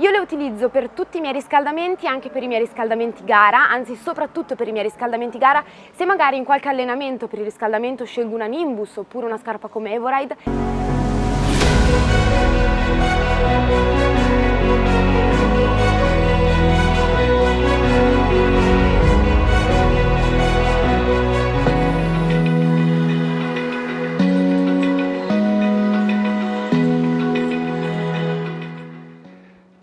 Io le utilizzo per tutti i miei riscaldamenti, anche per i miei riscaldamenti gara, anzi soprattutto per i miei riscaldamenti gara, se magari in qualche allenamento per il riscaldamento scelgo una Nimbus oppure una scarpa come Evoride.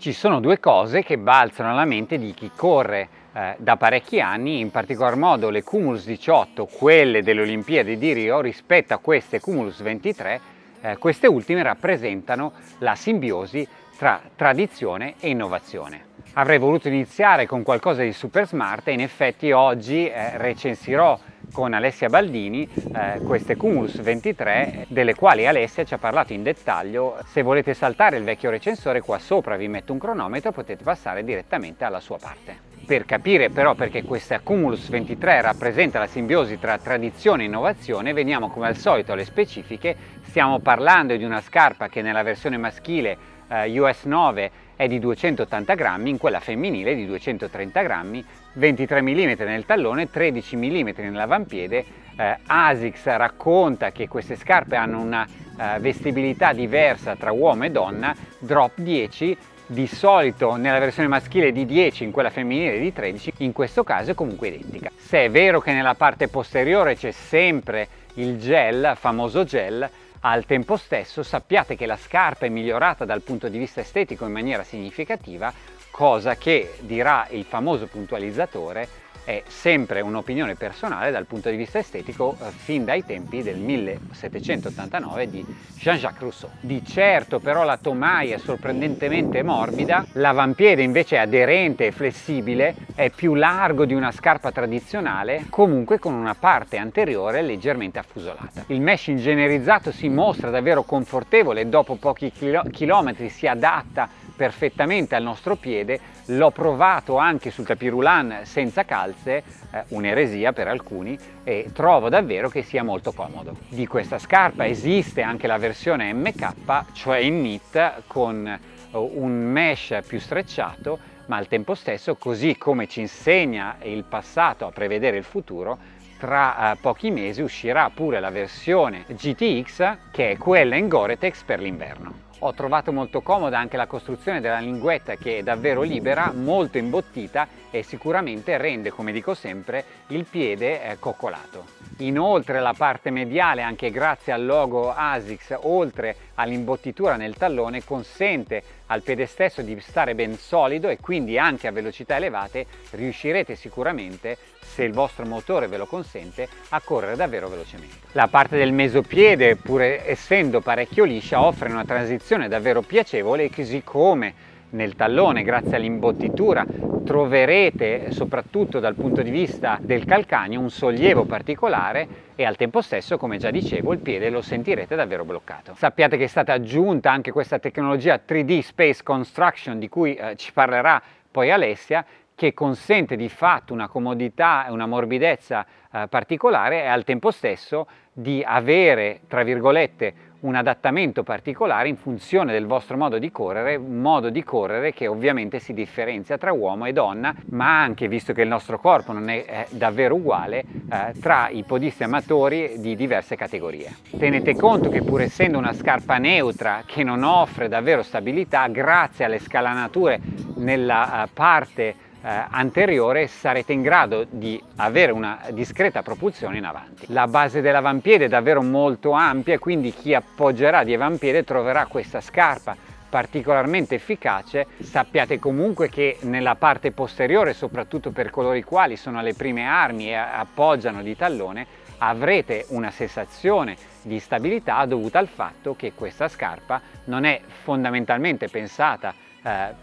Ci sono due cose che balzano alla mente di chi corre eh, da parecchi anni, in particolar modo le Cumulus 18, quelle delle Olimpiadi di Rio, rispetto a queste Cumulus 23, eh, queste ultime rappresentano la simbiosi tra tradizione e innovazione. Avrei voluto iniziare con qualcosa di super smart e in effetti oggi eh, recensirò con Alessia Baldini eh, queste Cumulus 23 delle quali Alessia ci ha parlato in dettaglio. Se volete saltare il vecchio recensore qua sopra vi metto un cronometro potete passare direttamente alla sua parte. Per capire però perché questa Cumulus 23 rappresenta la simbiosi tra tradizione e innovazione veniamo come al solito alle specifiche. Stiamo parlando di una scarpa che nella versione maschile eh, US 9 è di 280 grammi, in quella femminile di 230 grammi, 23 mm nel tallone, 13 mm nell'avampiede. Eh, ASICS racconta che queste scarpe hanno una eh, vestibilità diversa tra uomo e donna, drop 10, di solito nella versione maschile di 10, in quella femminile di 13, in questo caso è comunque identica. Se è vero che nella parte posteriore c'è sempre il gel, famoso gel, al tempo stesso sappiate che la scarpa è migliorata dal punto di vista estetico in maniera significativa, cosa che dirà il famoso puntualizzatore è sempre un'opinione personale dal punto di vista estetico eh, fin dai tempi del 1789 di Jean-Jacques Rousseau. Di certo però la tomaia è sorprendentemente morbida, l'avampiede invece è aderente e flessibile, è più largo di una scarpa tradizionale, comunque con una parte anteriore leggermente affusolata. Il mesh ingenerizzato si mostra davvero confortevole e dopo pochi chilometri si adatta perfettamente al nostro piede, l'ho provato anche sul tapirulan senza calze, eh, un'eresia per alcuni, e trovo davvero che sia molto comodo. Di questa scarpa esiste anche la versione MK, cioè in knit, con eh, un mesh più strecciato, ma al tempo stesso, così come ci insegna il passato a prevedere il futuro, tra eh, pochi mesi uscirà pure la versione GTX, che è quella in Gore-Tex per l'inverno. Ho trovato molto comoda anche la costruzione della linguetta che è davvero libera, molto imbottita e sicuramente rende, come dico sempre, il piede eh, coccolato. Inoltre la parte mediale, anche grazie al logo ASICS, oltre all'imbottitura nel tallone, consente al piede stesso di stare ben solido e quindi anche a velocità elevate riuscirete sicuramente, se il vostro motore ve lo consente, a correre davvero velocemente. La parte del mesopiede, pur essendo parecchio liscia, offre una transizione davvero piacevole, così come nel tallone grazie all'imbottitura troverete soprattutto dal punto di vista del calcagno un sollievo particolare e al tempo stesso come già dicevo il piede lo sentirete davvero bloccato. Sappiate che è stata aggiunta anche questa tecnologia 3D Space Construction di cui eh, ci parlerà poi Alessia che consente di fatto una comodità e una morbidezza eh, particolare e al tempo stesso di avere tra virgolette un adattamento particolare in funzione del vostro modo di correre, un modo di correre che ovviamente si differenzia tra uomo e donna, ma anche, visto che il nostro corpo non è, è davvero uguale, eh, tra i podisti amatori di diverse categorie. Tenete conto che pur essendo una scarpa neutra che non offre davvero stabilità, grazie alle scalanature nella uh, parte eh, anteriore sarete in grado di avere una discreta propulsione in avanti. La base dell'avampiede è davvero molto ampia quindi chi appoggerà di avampiede troverà questa scarpa particolarmente efficace. Sappiate comunque che nella parte posteriore, soprattutto per coloro i quali sono alle prime armi e appoggiano di tallone, avrete una sensazione di stabilità dovuta al fatto che questa scarpa non è fondamentalmente pensata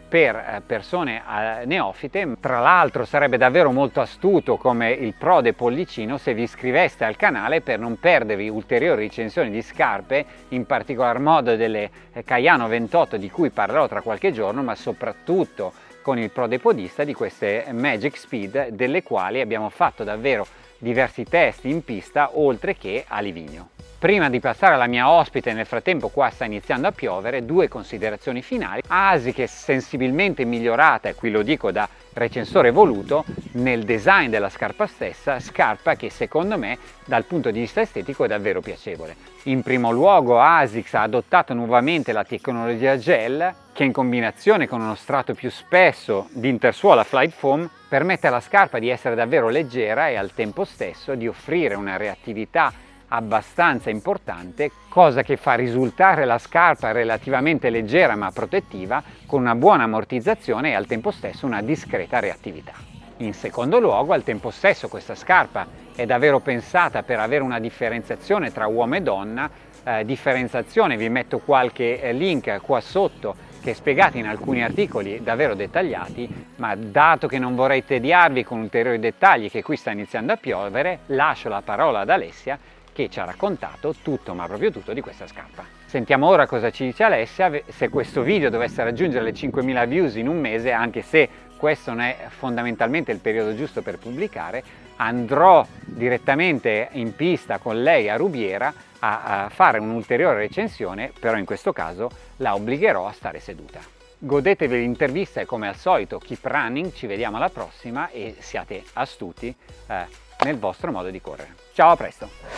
per eh, persone eh, neofite. Tra l'altro sarebbe davvero molto astuto come il Prode Pollicino se vi iscriveste al canale per non perdervi ulteriori recensioni di scarpe, in particolar modo delle Cayano 28 di cui parlerò tra qualche giorno, ma soprattutto con il Prode Podista di queste Magic Speed delle quali abbiamo fatto davvero diversi test in pista oltre che a Livigno. Prima di passare alla mia ospite, nel frattempo qua sta iniziando a piovere, due considerazioni finali. ASIC è sensibilmente migliorata, e qui lo dico da recensore voluto, nel design della scarpa stessa, scarpa che secondo me dal punto di vista estetico è davvero piacevole. In primo luogo ASICS ha adottato nuovamente la tecnologia gel che in combinazione con uno strato più spesso di intersuola Flight Foam permette alla scarpa di essere davvero leggera e al tempo stesso di offrire una reattività abbastanza importante, cosa che fa risultare la scarpa relativamente leggera ma protettiva con una buona ammortizzazione e al tempo stesso una discreta reattività. In secondo luogo, al tempo stesso questa scarpa è davvero pensata per avere una differenziazione tra uomo e donna, eh, differenziazione, vi metto qualche eh, link qua sotto che è spiegata in alcuni articoli davvero dettagliati, ma dato che non vorrei tediarvi con ulteriori dettagli che qui sta iniziando a piovere, lascio la parola ad Alessia che ci ha raccontato tutto, ma proprio tutto, di questa scarpa. Sentiamo ora cosa ci dice Alessia, se questo video dovesse raggiungere le 5.000 views in un mese, anche se questo non è fondamentalmente il periodo giusto per pubblicare, andrò direttamente in pista con lei a Rubiera a, fare un'ulteriore recensione, però in questo caso la obbligherò a stare seduta. Godetevi l'intervista e come al solito keep running, ci vediamo alla prossima e siate astuti eh, nel vostro modo di correre. Ciao, a presto!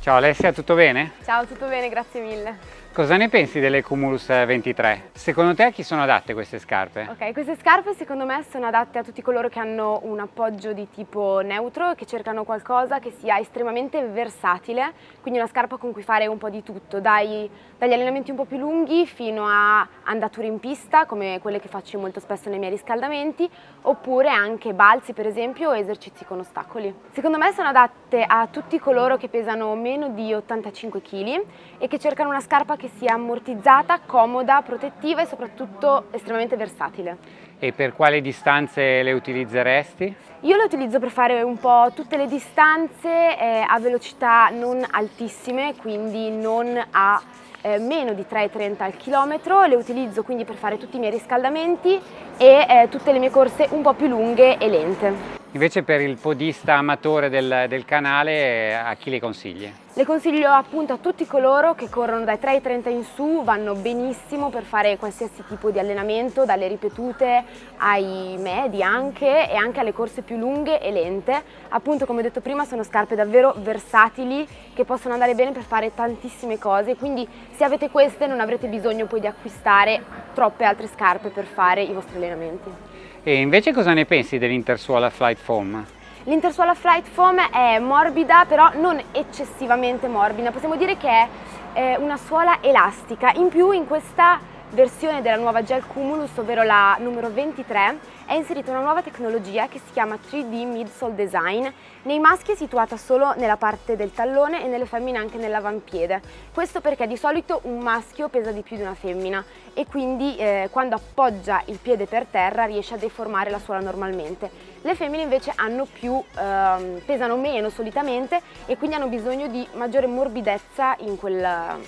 Ciao Alessia, tutto bene? Ciao, tutto bene, grazie mille. Cosa ne pensi delle Cumulus 23? Secondo te a chi sono adatte queste scarpe? Ok, queste scarpe secondo me sono adatte a tutti coloro che hanno un appoggio di tipo neutro che cercano qualcosa che sia estremamente versatile, quindi una scarpa con cui fare un po' di tutto, dai, dagli allenamenti un po' più lunghi fino a andature in pista, come quelle che faccio molto spesso nei miei riscaldamenti, oppure anche balzi per esempio o esercizi con ostacoli. Secondo me sono adatte a tutti coloro che pesano meno di 85 kg e che cercano una scarpa che sia ammortizzata, comoda, protettiva e soprattutto estremamente versatile. E per quali distanze le utilizzeresti? Io le utilizzo per fare un po' tutte le distanze eh, a velocità non altissime, quindi non a eh, meno di 3,30 al chilometro, le utilizzo quindi per fare tutti i miei riscaldamenti e eh, tutte le mie corse un po' più lunghe e lente. Invece per il podista amatore del, del canale a chi le consigli? Le consiglio appunto a tutti coloro che corrono dai 3,30 in su, vanno benissimo per fare qualsiasi tipo di allenamento, dalle ripetute ai medi anche e anche alle corse più lunghe e lente. Appunto come ho detto prima sono scarpe davvero versatili che possono andare bene per fare tantissime cose, quindi se avete queste non avrete bisogno poi di acquistare troppe altre scarpe per fare i vostri allenamenti. E invece cosa ne pensi dell'Intersuola Flight Foam? L'Intersuola Flight Foam è morbida però non eccessivamente morbida, possiamo dire che è una suola elastica, in più in questa versione della nuova Gel Cumulus, ovvero la numero 23, è inserita una nuova tecnologia che si chiama 3D Midsole Design. Nei maschi è situata solo nella parte del tallone e nelle femmine anche nell'avampiede. Questo perché di solito un maschio pesa di più di una femmina e quindi eh, quando appoggia il piede per terra riesce a deformare la suola normalmente. Le femmine invece più, ehm, pesano meno solitamente e quindi hanno bisogno di maggiore morbidezza in quel,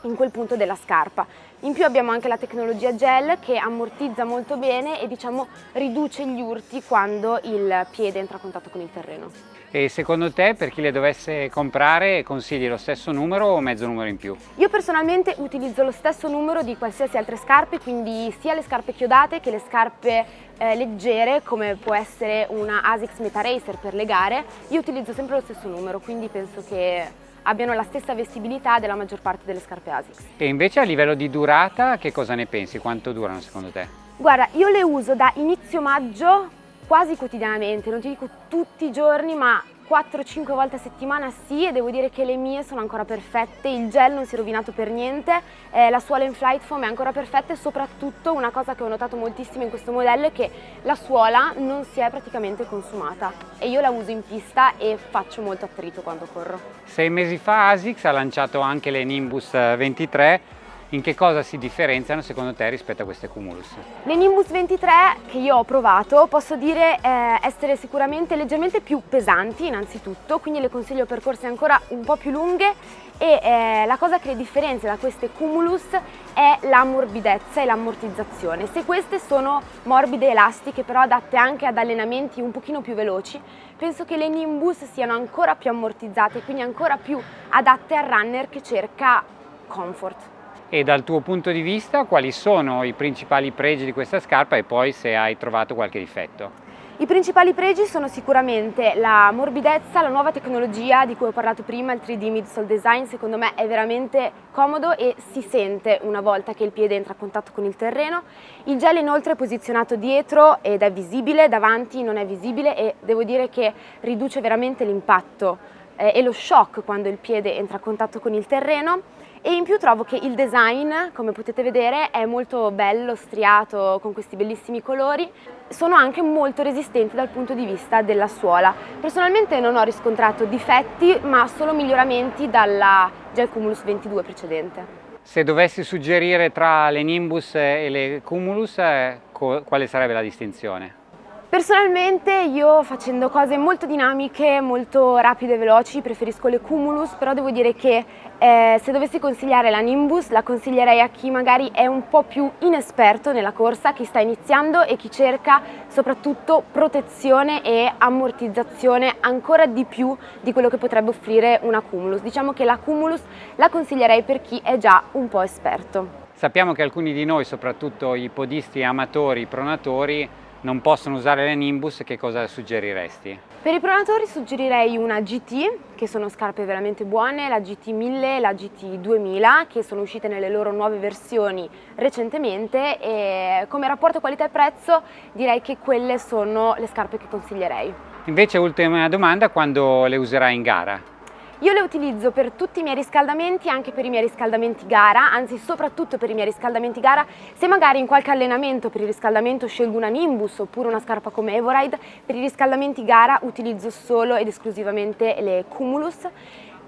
in quel punto della scarpa. In più abbiamo anche la tecnologia gel che ammortizza molto bene e diciamo riduce gli urti quando il piede entra a contatto con il terreno. E secondo te per chi le dovesse comprare consigli lo stesso numero o mezzo numero in più? Io personalmente utilizzo lo stesso numero di qualsiasi altre scarpe, quindi sia le scarpe chiodate che le scarpe eh, leggere come può essere una ASICS Meta Racer per le gare. Io utilizzo sempre lo stesso numero, quindi penso che abbiano la stessa vestibilità della maggior parte delle scarpe ASICS. E invece a livello di durata che cosa ne pensi? Quanto durano secondo te? Guarda, io le uso da inizio maggio quasi quotidianamente, non ti dico tutti i giorni ma 4-5 volte a settimana sì e devo dire che le mie sono ancora perfette, il gel non si è rovinato per niente, eh, la suola in flight foam è ancora perfetta e soprattutto una cosa che ho notato moltissimo in questo modello è che la suola non si è praticamente consumata e io la uso in pista e faccio molto attrito quando corro. Sei mesi fa ASICS ha lanciato anche le Nimbus 23 in che cosa si differenziano secondo te rispetto a queste Cumulus? Le Nimbus 23 che io ho provato posso dire eh, essere sicuramente leggermente più pesanti innanzitutto, quindi le consiglio percorse ancora un po' più lunghe e eh, la cosa che le differenzia da queste Cumulus è la morbidezza e l'ammortizzazione. Se queste sono morbide elastiche però adatte anche ad allenamenti un pochino più veloci, penso che le Nimbus siano ancora più ammortizzate, quindi ancora più adatte al runner che cerca comfort. E dal tuo punto di vista quali sono i principali pregi di questa scarpa e poi se hai trovato qualche difetto? I principali pregi sono sicuramente la morbidezza, la nuova tecnologia di cui ho parlato prima, il 3D midsole design, secondo me è veramente comodo e si sente una volta che il piede entra a contatto con il terreno. Il gel inoltre è posizionato dietro ed è visibile, davanti non è visibile e devo dire che riduce veramente l'impatto eh, e lo shock quando il piede entra a contatto con il terreno e in più trovo che il design, come potete vedere, è molto bello, striato, con questi bellissimi colori. Sono anche molto resistenti dal punto di vista della suola. Personalmente non ho riscontrato difetti, ma solo miglioramenti dalla Gel Cumulus 22 precedente. Se dovessi suggerire tra le Nimbus e le Cumulus, eh, quale sarebbe la distinzione? Personalmente io facendo cose molto dinamiche, molto rapide e veloci preferisco le Cumulus, però devo dire che eh, se dovessi consigliare la Nimbus la consiglierei a chi magari è un po' più inesperto nella corsa, chi sta iniziando e chi cerca soprattutto protezione e ammortizzazione ancora di più di quello che potrebbe offrire una Cumulus. Diciamo che la Cumulus la consiglierei per chi è già un po' esperto. Sappiamo che alcuni di noi, soprattutto i podisti amatori, i pronatori, non possono usare le Nimbus, che cosa suggeriresti? Per i pronatori suggerirei una GT, che sono scarpe veramente buone, la GT 1000 e la GT 2000, che sono uscite nelle loro nuove versioni recentemente e come rapporto qualità-prezzo direi che quelle sono le scarpe che consiglierei. Invece ultima domanda, quando le userai in gara? Io le utilizzo per tutti i miei riscaldamenti, anche per i miei riscaldamenti gara, anzi soprattutto per i miei riscaldamenti gara. Se magari in qualche allenamento per il riscaldamento scelgo una Nimbus oppure una scarpa come Evoride, per i riscaldamenti gara utilizzo solo ed esclusivamente le Cumulus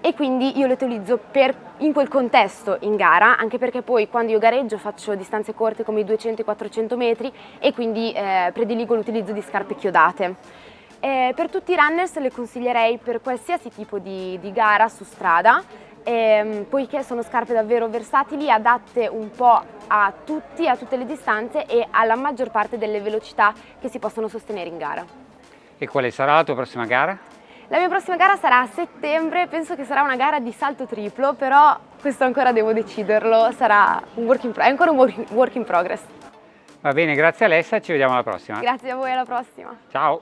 e quindi io le utilizzo per, in quel contesto in gara, anche perché poi quando io gareggio faccio distanze corte come i 200 e 400 metri e quindi eh, prediligo l'utilizzo di scarpe chiodate. Eh, per tutti i runners le consiglierei per qualsiasi tipo di, di gara su strada, ehm, poiché sono scarpe davvero versatili, adatte un po' a tutti, a tutte le distanze e alla maggior parte delle velocità che si possono sostenere in gara. E quale sarà la tua prossima gara? La mia prossima gara sarà a settembre, penso che sarà una gara di salto triplo, però questo ancora devo deciderlo, sarà un work in, è ancora un work in progress. Va bene, grazie Alessa, ci vediamo alla prossima. Grazie a voi, alla prossima. Ciao.